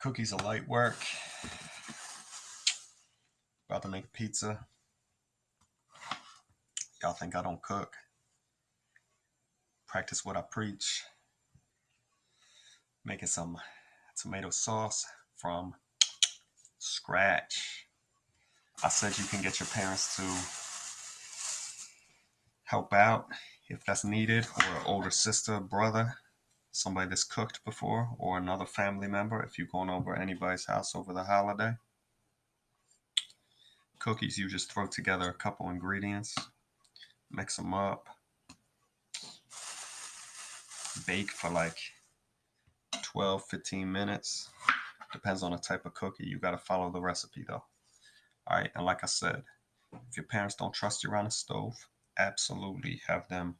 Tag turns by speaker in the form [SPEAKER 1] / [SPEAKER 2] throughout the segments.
[SPEAKER 1] Cookies are light work. About to make pizza. Y'all think I don't cook? Practice what I preach. Making some tomato sauce from scratch. I said you can get your parents to help out if that's needed, or an older sister, brother, somebody that's cooked before, or another family member if you're going over anybody's house over the holiday. Cookies, you just throw together a couple ingredients, mix them up, bake for like 12, 15 minutes. Depends on the type of cookie. You got to follow the recipe though. All right, and like I said, if your parents don't trust you around a stove, absolutely have them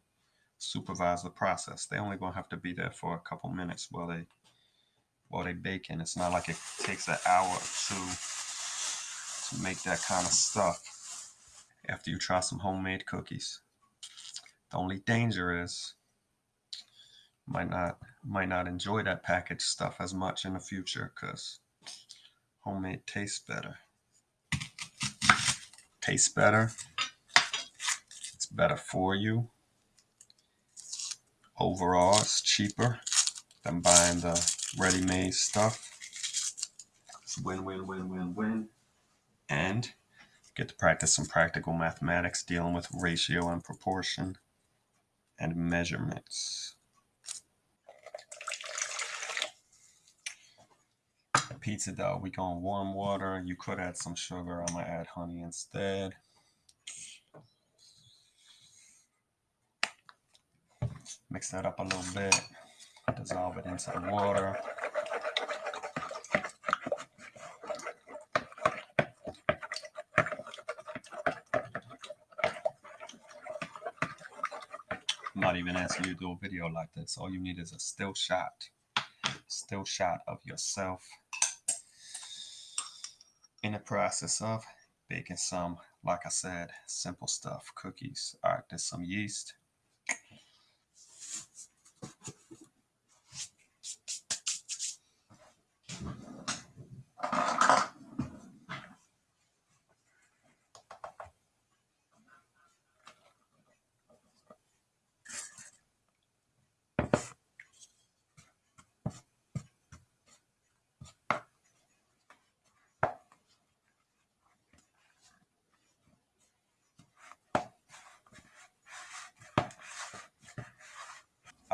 [SPEAKER 1] supervise the process. They only gonna have to be there for a couple minutes while they while they baking. It's not like it takes an hour or two to make that kind of stuff after you try some homemade cookies. The only danger is might not might not enjoy that packaged stuff as much in the future because homemade tastes better. Tastes better. It's better for you. Overall, it's cheaper than buying the ready-made stuff. It's win, win, win, win, win. And get to practice some practical mathematics dealing with ratio and proportion and measurements. Pizza dough, we going warm water. You could add some sugar. I'm gonna add honey instead. Mix that up a little bit. Dissolve it into the water. I'm not even asking you to do a video like this. All you need is a still shot. Still shot of yourself in the process of baking some, like I said, simple stuff, cookies. All right, there's some yeast.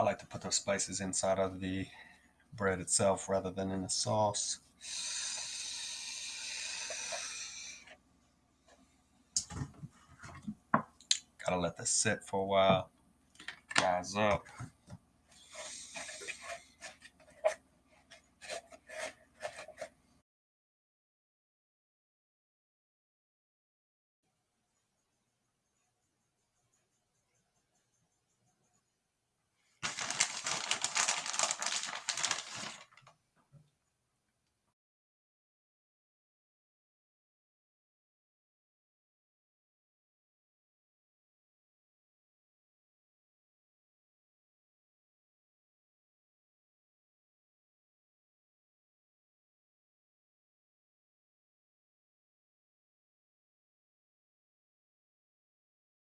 [SPEAKER 1] I like to put those spices inside of the bread itself rather than in the sauce. Gotta let this sit for a while, rise up.